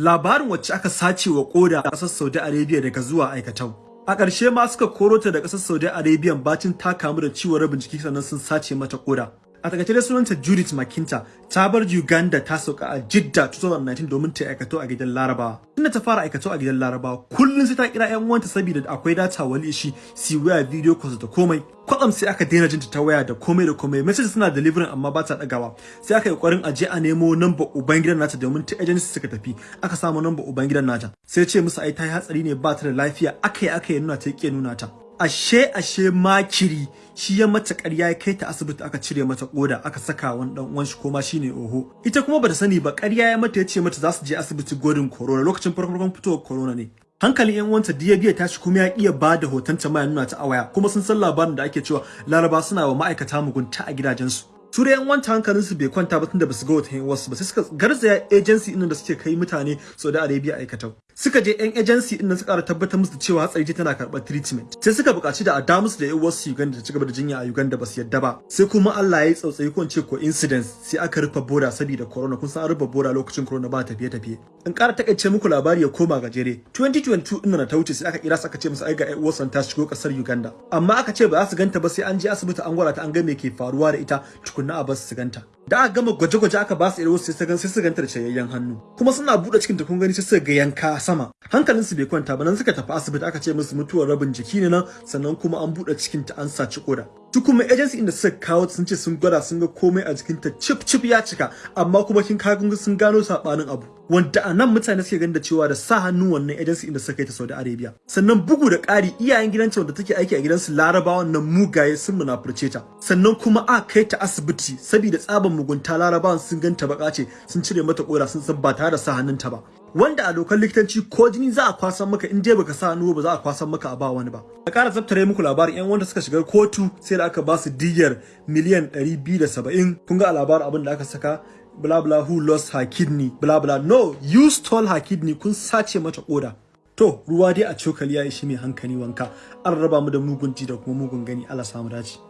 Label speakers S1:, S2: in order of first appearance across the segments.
S1: labarin wacce aka sace wa koda a ƙasar Saudi Arabia daga zuwa aikatau. A ƙarshe ma suka koro ta da ƙasar Saudi Arabia bacin ta kamu da ciwon rabin jiki sannan sun sace mata koda. A taƙaice dai sunanta Judith Makinta. Ta bar Uganda ta sauka a Jidda 2019 domin ta aikato a gidan Larabawa. Tunda ta fara aikato a gidan Larabawa kullun sai ta kira ƴan uwanta saboda akwai data wali shi si waya video calls da komai. Kwatsam sai aka daina jinta ta waya da komai da komai. Message suna delivering amma ba ta dagawa sai aka yi ƙoƙarin aje a nemo number uban gidan nata domin ta agency suka tafi. Aka samu number uban gidan nata. Sai ce musu ai ta yi hatsari ne ba ta da lafiya. Aka yi aka yi nuna ta ke nuna ta. Ashe ashe makiri. Shi ya mata ƙarya ya kai ta asibiti aka cire mata koda aka saka wani dan uwan shi ko ma shine oho. Ita kuma bata sani ba ƙarya ya mata ya ce mata za su je asibiti godin corona. Lokacin farko farkon fitowar corona ne. Hankalin yan uwanta biya tashi kuma ya iya ba da hoton ta mai nuna ta a waya. Kuma sun san labarin da ake cewa laraba suna wa ma'aikata mugunta a gidajensu. Su da yan wanta hankalin su bai kwanta ba tunda ba su ga wata wasu ba. Sai suka garzaya agency din da suke kai mutane Saudi Arabia aikatau. Suka je yan agency din suka ƙara tabbatar musu cewa hatsari ce tana karɓar treatment. Sai suka buƙaci da a da musu da yan wasu Uganda ta cigaba da jinya a Uganda ba su yadda ba. Sai kuma Allah ya yi tsautsayi ko ce coincidence sai aka rufe boda saboda corona. Kun san an rufe boda lokacin corona ba tafiye tafiye in ƙara taƙaice muku labari ya koma gajere 2022 din na ta wuce sai aka kira su aka ce musu ai ga wasan ta shigo ƙasar Uganda. Amma aka ce ba za su ganta ba sai an je asibiti an gwada ta an ga me ke faruwa da ita tukunna a ba su su ganta. Da aka gama gwaje-gwaje aka ba su irin wasu sai sai su ganta da shayayyen hannu. Kuma suna buɗe cikin ta kun gani sai suka ga yanka sama. Hankalin su bai kwanta ba nan suka tafi asibiti aka ce musu mutuwar rabin jiki ne nan sannan kuma an buɗe cikin ta an saci koda su kuma agency inda suka kawo sun ce sun gwada sun ga komai a jikin ta chip chip ya cika amma kuma kin kaga sun gano sabanin abu wanda a nan mutane suke ganin da cewa da sa hannu wannan agency inda suka kai ta Saudi Arabia sannan bugu da ƙari iyayen gidan wanda take aiki a gidansu Larabawan nan mugaye sun munafurce ta sannan kuma a kai ta asibiti saboda tsaban mugunta Larabawan sun ganta baka ce sun cire mata kora sun san ba tare da sa hannunta ba wanda a dokar likitanci ko jini za a kwasan maka in dai baka sa hannu ba za a kwasan maka a ba wani ba. A ƙara zabtare muku labarin yan wanda suka shiga kotu sai da aka ba su diyyar miliyan 270 kun ga a labarin abin da aka saka bla bla who lost her kidney bla bla. No you stole her kidney kun sace mata koda to ruwa dai a cokali ya ishi mai hankali wanka. An raba mu da mugun ji da kuma mugun gani. Allah samu dace.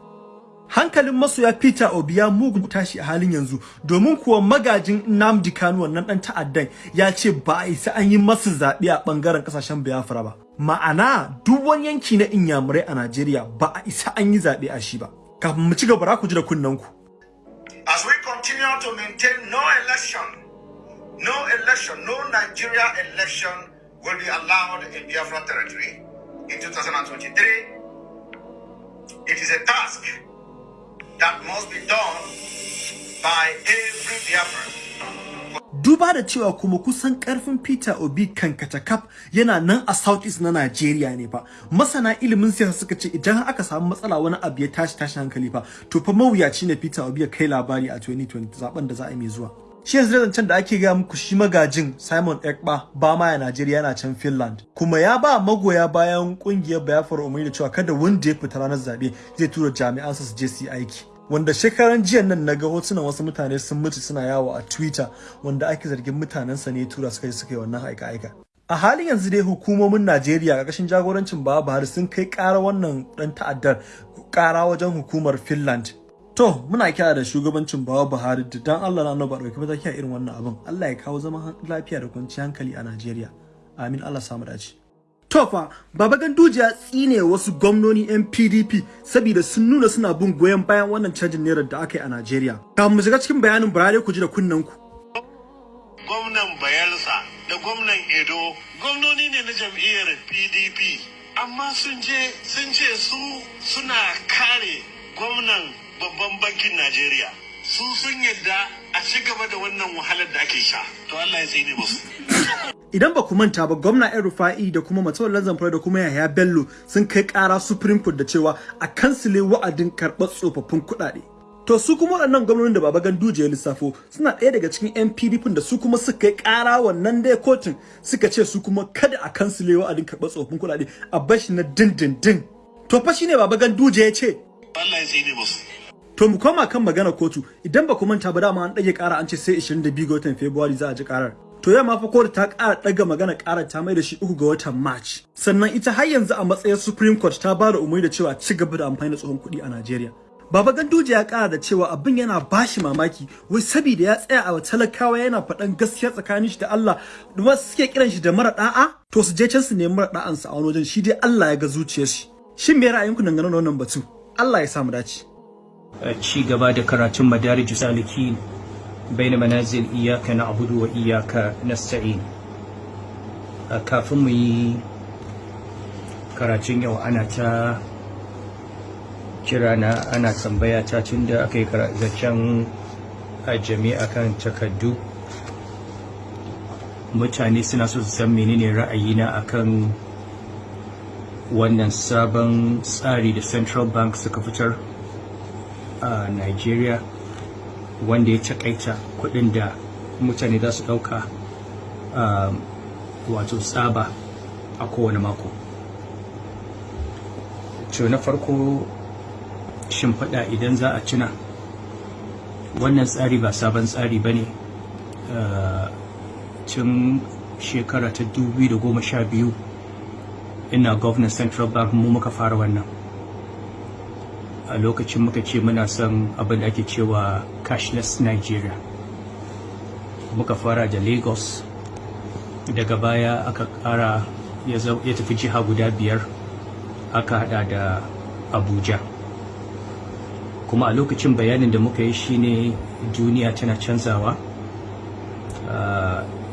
S1: Hankalin masoya Peter Obi ya mugun tashi a halin yanzu domin kuwa magajin Nnamdi Kanu wannan dan ta'addan ya ce ba a isa an yi masa zaɓe a ɓangaren ƙasashen Biafra ba. Ma'ana duk wani yanki na inyamurai a Najeriya ba a isa an yi zaɓe a shi ba. Kafin mu ci gaba ku ji da kunnen ku
S2: As we continue to maintain no election, no election, no Nigeria election will be allowed in Biafra territory in 2023. It is a task that must be done by every Biafran.
S1: Duba da cewa kuma kusan ƙarfin Peter Obi kan katakaf yana nan a South East na Najeriya ne fa. Masana ilimin siyasa suka ce idan aka samu matsala wani abu ya tashi tashi hankali fa to fa mawuyaci ne Peter Obi ya kai labari a 2020 zaɓen da za a yi mai zuwa. Shi yanzu zancen da ake gaya muku shi magajin Simon Ekpa ba ma ya Najeriya yana can Finland. Kuma ya ba magoya bayan ƙungiyar Biafra umarni da cewa kada wanda ya fita ranar zaɓe zai tura jami'ansa su je su yi aiki. Wanda shekaran jiya nan na ga hotunan wasu mutane sun mutu suna yawo a Twitter wanda ake zargin mutanensa ne tura suka yi suka yi wannan aika-aika. A halin yanzu dai hukumomin Najeriya ƙarƙashin jagorancin Baba Buhari sun kai ƙara wannan ɗan ta'addar ƙara wajen hukumar Finland. To muna kira da shugabancin Baba Buhari da dan Allah na annabi ɗauki mataki a irin wannan abin. Allah ya kawo zaman lafiya da kwanciyar hankali a Najeriya. Amin Allah samu dace. Tofa, Baba Ganduje ya tsine wasu gwamnoni 'yan PDP saboda sun nuna suna bin goyon bayan wannan canjin naira da aka yi a Najeriya. Kafin mu shiga cikin bayanin Buhari ku ji da kunnen ku.
S3: Gwamnan Bayelsa da gwamnan Edo gwamnoni ne na jam'iyyar PDP amma sun je sun ce su suna kare gwamnan babban bankin Najeriya. Su sun yadda a ci gaba da wannan wahalar da ake sha. To Allah ya tsine musu.
S1: Idan ba ku manta ba gwamna yan rufa'i da kuma matawallan zamfara da kuma yahaya bello sun kai kara supreme court da cewa a kansile wa'adin karɓar tsofaffin kuɗaɗe to su kuma waɗannan gwamnonin da baba ganduje ya lissafo suna ɗaya daga cikin yan pdp da su kuma suka kai kara wannan dai kotun suka ce su kuma kada a kansile wa'adin karɓar tsofaffin kuɗaɗe a bashi na dindindin to fa shine baba ganduje ya ce
S3: Allah ya tsine musu.
S1: To mu koma kan magana kotu idan ba ku manta ba dama an ɗage ƙara an ce sai 22 ga watan Fabrairu za a ji ƙarar. To yamma fa kotu ta ƙara ɗaga magana ƙarar ta mai da shi uku ga watan March. Sannan ita har yanzu a matsayin Supreme Court ta ba da umarni da cewa ci gaba da amfani da tsohon kuɗi a Najeriya. Baba Ganduje ya kara da cewa abin yana bashi mamaki wai saboda ya tsaya a talakawa yana faɗan gaskiya tsakanin shi da Allah wasu suke kiran shi da mara da'a to su je can su nemi mara da'an sa a wani wajen shi dai Allah ya ga zuciyar shi. Shin me ra'ayinku dangane da wannan batu? Allah ya samu dace.
S4: Ci gaba da karatun madarij salikin manazil iyyaka na'budu wa iyyaka nasta'in kafin mu yi karatun yau ana ta kira na ana tambaya ta tun da aka yi zancen ajami akan takardu mutane suna so su san menene ra'ayina akan wannan sabon tsari da central bank suka fitar a nigeria wanda ya takaita kuɗin da mutane za su ɗauka wato tsaba a kowane mako. To na farko shimfiɗa idan za a tuna. Wannan tsari ba sabon tsari ba ne. Tun shekara ta 2012 ina governor central bank mu muka fara wannan. A lokacin muka ce muna son abin da ake cewa cashless nigeria. Muka fara da lagos. Daga baya aka kara ya tafi jiha guda biyar. Aka hada da abuja. Kuma a lokacin bayanin da muka yi shine duniya tana canzawa.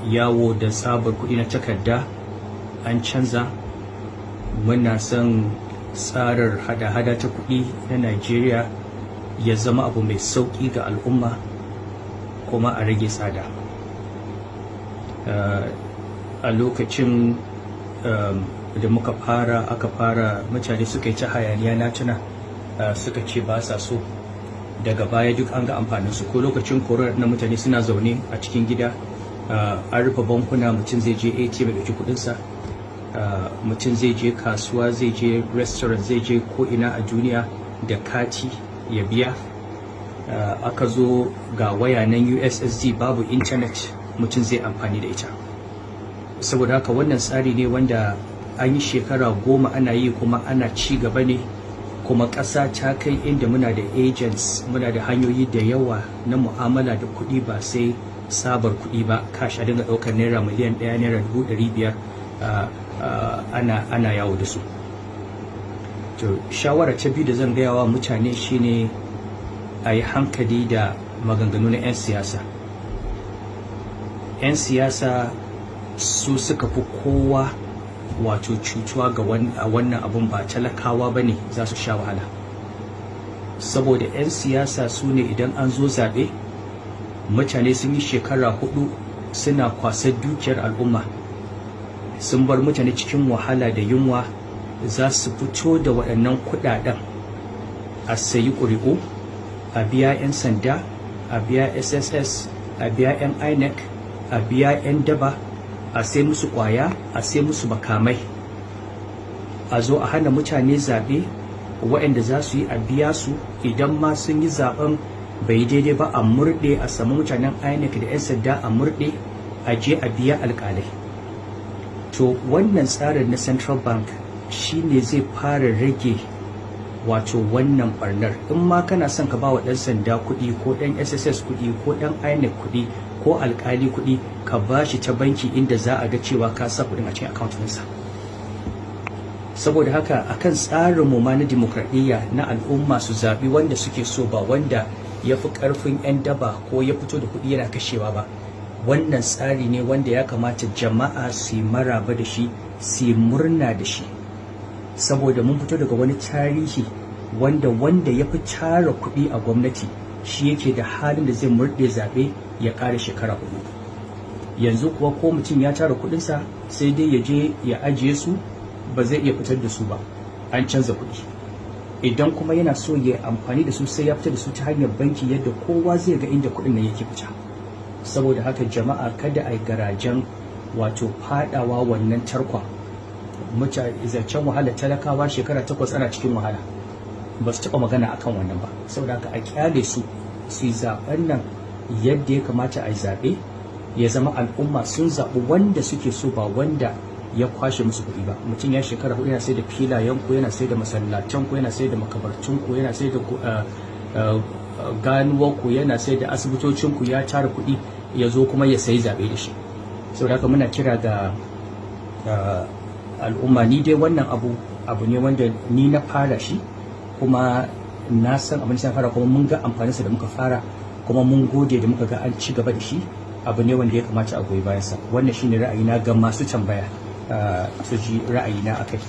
S4: Yawo da tsabar kuɗi na takarda an canza. Muna son tsarar hada-hada ta kuɗi na Najeriya ya zama abu mai sauƙi ga al'umma kuma a rage tsada. A lokacin da muka fara aka fara mutane suka yi ta hayaniya na tuna suka ce ba sa so. Daga baya duk an ga amfanin su ko lokacin korar na mutane suna zaune a cikin gida an rufe bankuna mutum zai je atm ya ɗauki kuɗinsa. Mutum zai je kasuwa zai je restaurant zai je ko'ina a duniya da kati ya biya. Aka zo ga waya nan ussd babu intanet mutum zai amfani da ita. Saboda haka wannan tsari ne wanda an yi shekara goma ana yi kuma ana ci gaba ne kuma ƙasa ta kai inda muna da agents muna da hanyoyi da yawa na mu'amala da kuɗi ba sai sabar kuɗi ba. Kash a dinga ɗaukar naira miliyan ɗaya naira dubu ɗari biyar. Ana, yawo da su. To shawara ta biyu da zan gaya wa mutane shine a yi hankali da maganganu na 'yan siyasa. 'yan siyasa su suka fi kowa wato cutuwa ga wannan abun ba talakawa ba ne za su sha wahala. Saboda 'yan siyasa su ne idan an zo zaɓe mutane sun yi shekara huɗu suna kwasar dukiyar al'umma. Sun bar mutane cikin wahala da yunwa za su fito da waɗannan kuɗaɗen. A sayi ƙuri'u a biya 'yan sanda a biya sss a biya 'yan inec a biya 'yan daba a sai musu ƙwaya a sai musu makamai. A zo a hana mutane zaɓe waɗanda za su yi a biya su. Idan ma sun yi zaɓen bai daidai ba a murɗe a samu mutanen inec da 'yan sanda a murɗe a je a biya alƙalai. To wannan tsarin na central bank shine zai fara rage wato wannan barnar in ma kana son ka ba wa ɗan sanda kuɗi ko ɗan sss kuɗi ko ɗan inec kuɗi ko alƙali kuɗi ka ba shi ta banki inda za a ga cewa ka sa kuɗin a cikin account ɗinsa. Saboda haka akan tsarin mu ma na dimokuraɗiyya na al'umma su zaɓi wanda suke so ba wanda ya fi ƙarfin 'yan daba ko ya fito da kuɗi yana kashewa ba. Wannan tsari ne wanda ya kamata jama'a su yi maraba da shi su yi murna da shi. Saboda mun fito daga wani tarihi wanda wanda ya fi tara kuɗi a gwamnati shi yake da halin da zai murɗe zaɓe ya ƙara shekara huɗu yanzu kuwa ko mutum ya tara kuɗinsa sai dai ya je ya ajiye su ba zai iya fitar da su ba. An canza kuɗi. Idan kuma yana so ya amfani da su sai ya fitar da su ta hanyar banki yadda kowa zai ga inda kuɗin nan yake fita. Saboda haka jama'a kada a yi garajen wato fadawa wannan tarkon zancen wahala talakawa shekara takwas ana cikin wahala. Ba su taɓa magana akan wannan ba. Saboda haka a ƙyale su su yi zaɓen nan yadda ya kamata a yi zaɓe. Ya zama al'umma sun zaɓi wanda suke so ba wanda ya kwashe musu kuɗi ba. Mutum ya shekara huɗu yana sai da filayen ku yana sai da masallatan ku yana sai da makabartun ku yana sai da ganuwarku yana sai da asibitocinku ya tara kuɗi. Ya zo kuma ya sayi zaɓe da shi. Saboda haka muna kira ga al'umma ni dai wannan abu abu ne wanda ni na fara shi kuma na san abin da fara kuma mun ga amfaninsa da muka fara kuma mun gode da muka ga an ci gaba da shi. Abu ne wanda ya kamata a goyi bayansa. Wannan shine ra'ayina ga masu tambaya su ji ra'ayina akai